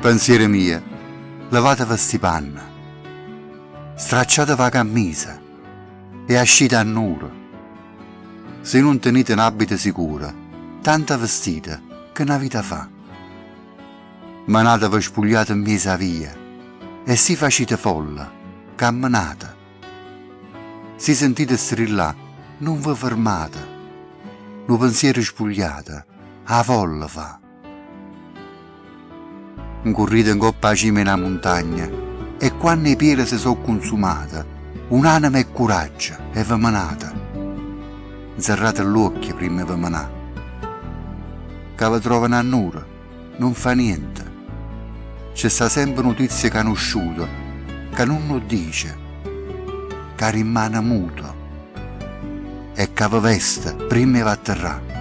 Pensiere mia, lavatevi sti panna, stracciatevi la cammisa e ascite a nuro. Se non tenete un'abito sicura, tanta vestita che una vita fa. Manatevi spugliate in mesa via e si facite folla, camminate. Si sentite strillare, non vi fermate. Un pensiero spugliato, a folla fa. Corrite in coppa a cima in una montagna e quando i piedi si sono consumate, un'anima e coraggio vi manate. Zerrate l'occhio prima di. Che vi trovano a nulla, non fa niente. C'è sta sempre notizia conosciuta, che non lo dice, che rimane muto e che veste prima di atterrare.